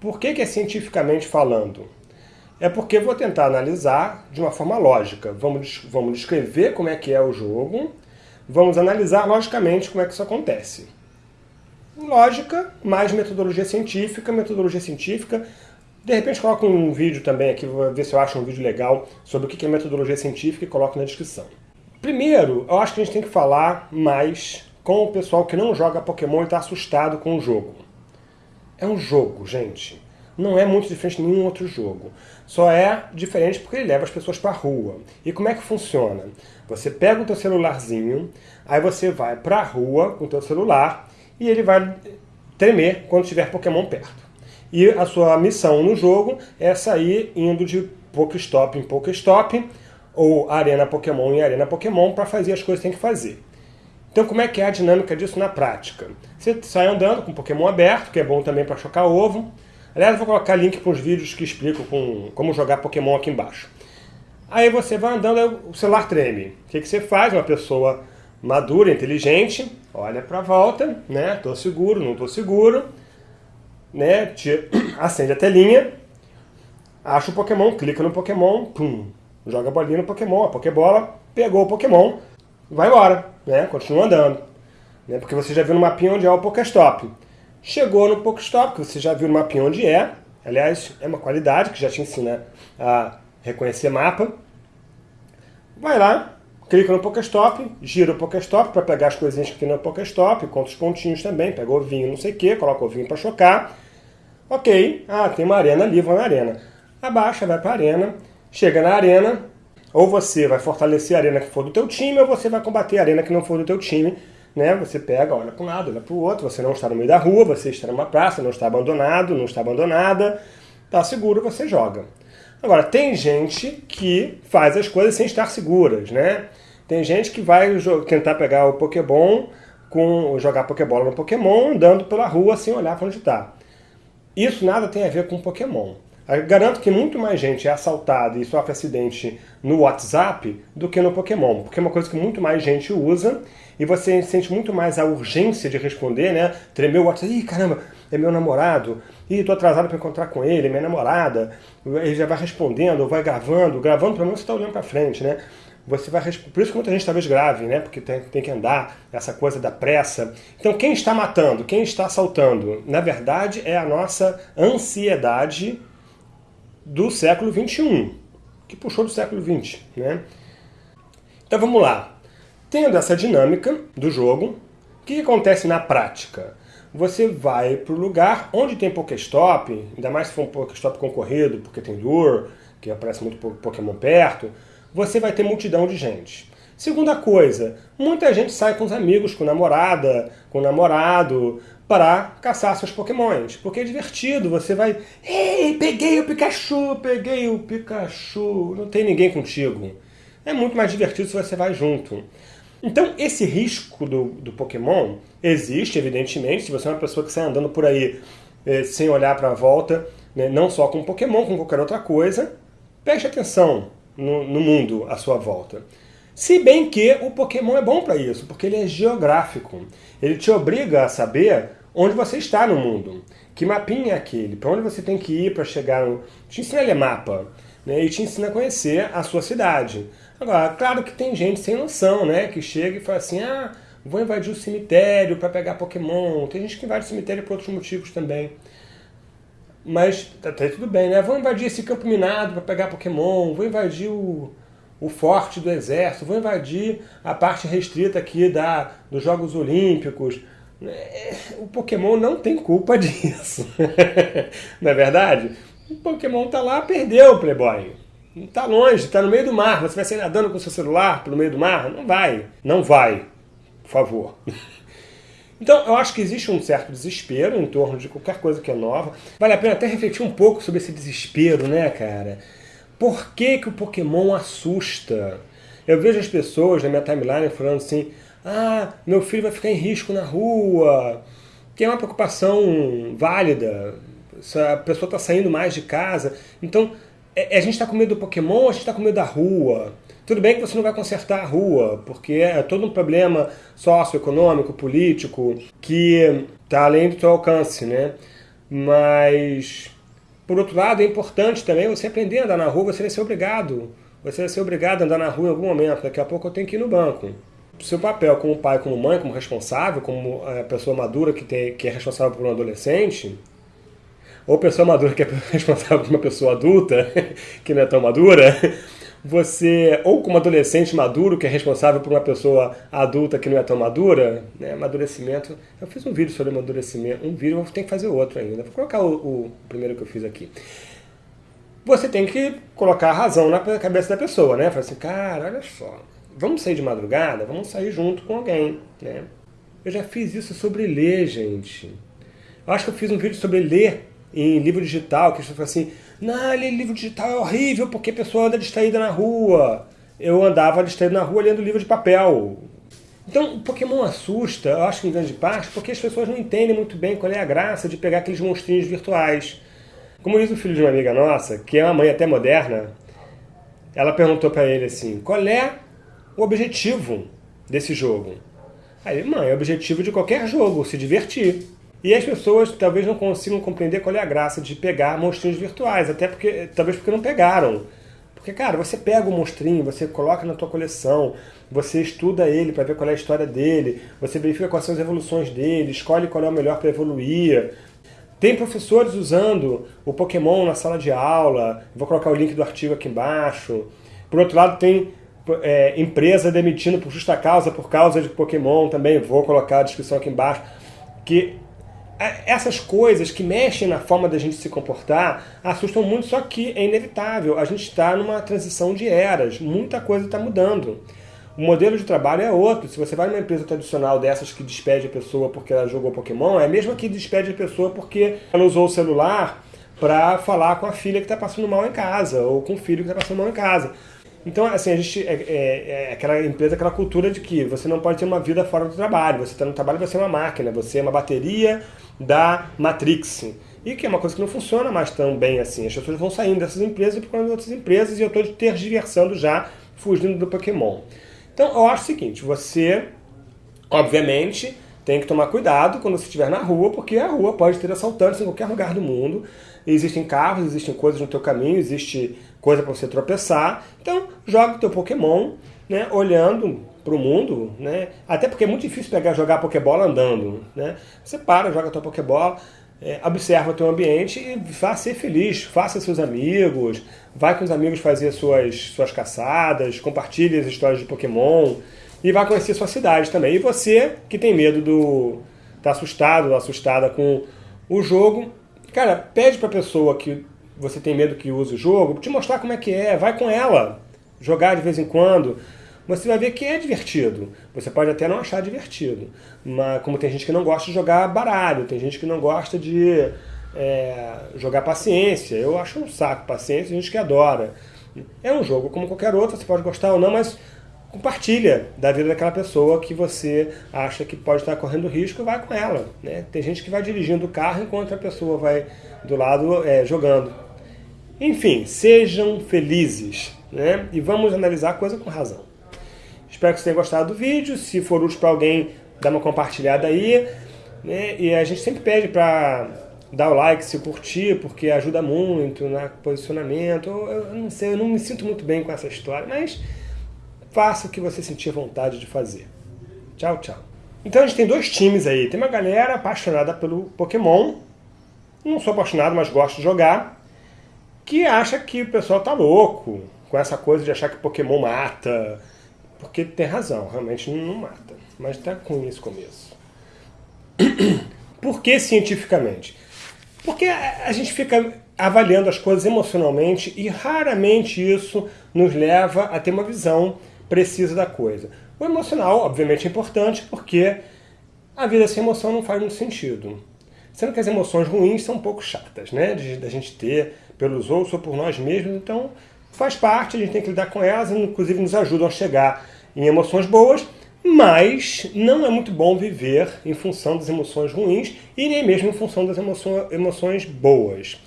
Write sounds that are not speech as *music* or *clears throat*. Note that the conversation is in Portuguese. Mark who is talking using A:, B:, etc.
A: Por que, que é cientificamente falando? É porque vou tentar analisar de uma forma lógica. Vamos, vamos descrever como é que é o jogo, vamos analisar logicamente como é que isso acontece. Lógica, mais metodologia científica, metodologia científica. De repente coloco um vídeo também aqui, vou ver se eu acho um vídeo legal sobre o que é metodologia científica e coloco na descrição. Primeiro, eu acho que a gente tem que falar mais com o pessoal que não joga Pokémon e está assustado com o jogo. É um jogo, gente. Não é muito diferente de nenhum outro jogo. Só é diferente porque ele leva as pessoas para rua. E como é que funciona? Você pega o teu celularzinho, aí você vai para a rua com o teu celular e ele vai tremer quando tiver Pokémon perto. E a sua missão no jogo é sair indo de Pokéstop em Pokéstop, ou Arena Pokémon em Arena Pokémon, para fazer as coisas que tem que fazer. Então como é que é a dinâmica disso na prática? Você sai andando com Pokémon aberto, que é bom também para chocar ovo. Aliás, eu vou colocar link para os vídeos que explicam com, como jogar Pokémon aqui embaixo. Aí você vai andando, o celular treme. O que, que você faz? Uma pessoa madura, inteligente, olha para a volta, né? Tô seguro, não tô seguro, né? Te, *clears throat* acende a telinha, acha o Pokémon, clica no Pokémon, pum, joga a bolinha no Pokémon, a Pokébola pegou o Pokémon, vai embora, né? Continua andando. Né? Porque você já viu no mapinha onde é o Pokéstop. Chegou no Pokéstop, que você já viu no mapinha onde é. Aliás, é uma qualidade que já te ensina a reconhecer mapa. Vai lá, clica no Pokéstop, gira o Pokéstop para pegar as coisinhas que tem no Pokéstop, conta os pontinhos também, pega o ovinho, não sei o que, coloca o ovinho para chocar. Ok, ah, tem uma arena ali, vou na arena. Abaixa, vai para a arena, chega na arena, ou você vai fortalecer a arena que for do teu time, ou você vai combater a arena que não for do teu time. Né? Você pega, olha para um lado, olha para o outro, você não está no meio da rua, você está numa praça, não está abandonado, não está abandonada, está seguro, você joga. Agora, tem gente que faz as coisas sem estar seguras, né? Tem gente que vai tentar pegar o Pokémon, com, jogar Pokébola no Pokémon, andando pela rua sem olhar para onde está. Isso nada tem a ver com Pokémon. Eu garanto que muito mais gente é assaltada e sofre acidente no WhatsApp do que no Pokémon, porque é uma coisa que muito mais gente usa e você sente muito mais a urgência de responder, né? Tremer o WhatsApp, ih, caramba, é meu namorado, ih, tô atrasado para encontrar com ele, é minha namorada, ele já vai respondendo, vai gravando, gravando pelo menos você está olhando para frente, né? Você vai Por isso que muita gente talvez grave, né? Porque tem, tem que andar, essa coisa da pressa. Então, quem está matando, quem está assaltando, na verdade, é a nossa ansiedade do século XXI, que puxou do século XX. Né? Então vamos lá. Tendo essa dinâmica do jogo, o que acontece na prática? Você vai para o lugar onde tem Pokéstop, ainda mais se for um Pokéstop concorrido, porque tem Lure, que aparece muito Pokémon perto, você vai ter multidão de gente. Segunda coisa, muita gente sai com os amigos, com namorada, com namorado, para caçar seus pokémons, porque é divertido, você vai... Ei, peguei o Pikachu, peguei o Pikachu, não tem ninguém contigo. É muito mais divertido se você vai junto. Então, esse risco do, do Pokémon existe, evidentemente, se você é uma pessoa que sai andando por aí eh, sem olhar para a volta, né, não só com Pokémon, com qualquer outra coisa, preste atenção no, no mundo à sua volta. Se bem que o Pokémon é bom para isso, porque ele é geográfico. Ele te obriga a saber onde você está no mundo. Que mapinha é aquele? Para onde você tem que ir para chegar no... Te ensina a ler mapa. Né? E te ensina a conhecer a sua cidade. Agora, claro que tem gente sem noção, né? Que chega e fala assim, ah, vou invadir o cemitério para pegar Pokémon. Tem gente que invade o cemitério por outros motivos também. Mas tá, tá tudo bem, né? Vou invadir esse campo minado para pegar Pokémon. Vou invadir o o forte do exército, vou invadir a parte restrita aqui da, dos Jogos Olímpicos. É, o Pokémon não tem culpa *laughs* disso. não é verdade? O Pokémon tá lá, perdeu o Playboy. Tá longe, tá no meio do mar. Você vai sair nadando com seu celular pelo meio do mar? Não vai. Não vai. Por favor. *laughs* Então, eu acho que existe um certo desespero em torno de qualquer coisa que é nova. Vale a pena até refletir um pouco sobre esse desespero, né, cara? Por que, que o Pokémon assusta? Eu vejo as pessoas na minha timeline falando assim, ah, meu filho vai ficar em risco na rua, que é uma preocupação válida, a pessoa está saindo mais de casa. Então, é, a gente está com medo do Pokémon, a gente está com medo da rua. Tudo bem que você não vai consertar a rua, porque é todo um problema socioeconômico, político, que está além do seu alcance, né? Mas, por outro lado, é importante também você aprender a andar na rua, você vai ser obrigado. Você vai ser obrigado a andar na rua em algum momento. Daqui a pouco eu tenho que ir no banco. Seu papel como pai, como mãe, como responsável, como a pessoa madura que, tem, que é responsável por um adolescente, ou pessoa madura que é *laughs* responsável por uma pessoa adulta, *laughs* que não é tão madura, você, ou como adolescente maduro, que é responsável por uma pessoa adulta que não é tão madura, né, amadurecimento. Eu fiz um vídeo sobre amadurecimento, um vídeo, tenho que fazer outro ainda. Vou colocar o, o primeiro que eu fiz aqui. Você tem que colocar a razão na cabeça da pessoa, né? Falar assim, cara, olha só, vamos sair de madrugada? Vamos sair junto com alguém, né? Eu já fiz isso sobre ler, gente. Eu acho que eu fiz um vídeo sobre ler em livro digital, que as pessoas assim, não, ler livro digital é horrível porque a pessoa anda distraída na rua. Eu andava distraído na rua lendo livro de papel. Então, o Pokémon assusta, eu acho que em grande parte, porque as pessoas não entendem muito bem qual é a graça de pegar aqueles monstrinhos virtuais. Como diz o filho de uma amiga nossa, que é uma mãe até moderna, ela perguntou para ele assim, qual é o objetivo desse jogo? Aí, mãe, é o objetivo de qualquer jogo, se divertir. E as pessoas talvez não consigam compreender qual é a graça de pegar monstrinhos virtuais, até porque talvez porque não pegaram. Porque, cara, você pega o monstrinho, você coloca na tua coleção, você estuda ele para ver qual é a história dele, você verifica quais são as evoluções dele, escolhe qual é o melhor para evoluir. Tem professores usando o Pokémon na sala de aula, vou colocar o link do artigo aqui embaixo. Por outro lado, tem é, empresa demitindo por justa causa, por causa de Pokémon também, vou colocar a descrição aqui embaixo, que essas coisas que mexem na forma da gente se comportar assustam muito, só que é inevitável. A gente está numa transição de eras, muita coisa está mudando. O modelo de trabalho é outro. Se você vai numa empresa tradicional dessas que despede a pessoa porque ela jogou Pokémon, é a mesma que despede a pessoa porque ela usou o celular para falar com a filha que está passando mal em casa, ou com o filho que está passando mal em casa. Então, assim, a gente é, é, é, aquela empresa, aquela cultura de que você não pode ter uma vida fora do trabalho. Você está no trabalho, você é uma máquina, você é uma bateria da Matrix. E que é uma coisa que não funciona mais tão bem assim. As pessoas vão saindo dessas empresas e procurando outras empresas e eu estou tergiversando já, fugindo do Pokémon. Então, eu acho o seguinte, você, obviamente, tem que tomar cuidado quando você estiver na rua, porque a rua pode ter assaltantes em qualquer lugar do mundo. Existem carros, existem coisas no teu caminho, existe coisa para você tropeçar. Então, joga o teu Pokémon, né, olhando para o mundo, né? Até porque é muito difícil pegar jogar Pokébola andando, né? Você para, joga a tua Pokébola, é, observa o teu ambiente e vá ser feliz, faça seus amigos, vai com os amigos fazer suas, suas caçadas, compartilhe as histórias de Pokémon e vá conhecer sua cidade também. E você que tem medo do... tá assustado, assustada com o jogo, cara, pede para a pessoa que você tem medo que use o jogo, te mostrar como é que é, vai com ela, jogar de vez em quando, você vai ver que é divertido. Você pode até não achar divertido, mas como tem gente que não gosta de jogar baralho, tem gente que não gosta de é, jogar paciência, eu acho um saco paciência, tem gente que adora. É um jogo como qualquer outro, você pode gostar ou não, mas compartilha da vida daquela pessoa que você acha que pode estar correndo risco, vai com ela. Né? Tem gente que vai dirigindo o carro enquanto a pessoa vai do lado é, jogando. Enfim, sejam felizes né? e vamos analisar a coisa com razão. Espero que vocês tenham gostado do vídeo. Se for útil para alguém, dá uma compartilhada aí. Né? E a gente sempre pede para dar o like se curtir, porque ajuda muito no posicionamento. Eu não sei, eu não me sinto muito bem com essa história, mas faça o que você sentir vontade de fazer. Tchau, tchau. Então a gente tem dois times aí. Tem uma galera apaixonada pelo Pokémon. Não sou apaixonado, mas gosto de jogar que acha que o pessoal tá louco com essa coisa de achar que Pokémon mata. Porque tem razão, realmente não mata. Mas tá com esse começo. *clears throat* Por que cientificamente? Porque a gente fica avaliando as coisas emocionalmente e raramente isso nos leva a ter uma visão precisa da coisa. O emocional, obviamente, é importante porque a vida sem emoção não faz muito sentido. Sendo que as emoções ruins são um pouco chatas, né? Da gente ter pelos outros ou por nós mesmos, então faz parte, a gente tem que lidar com elas, inclusive nos ajudam a chegar em emoções boas, mas não é muito bom viver em função das emoções ruins e nem mesmo em função das emoções boas.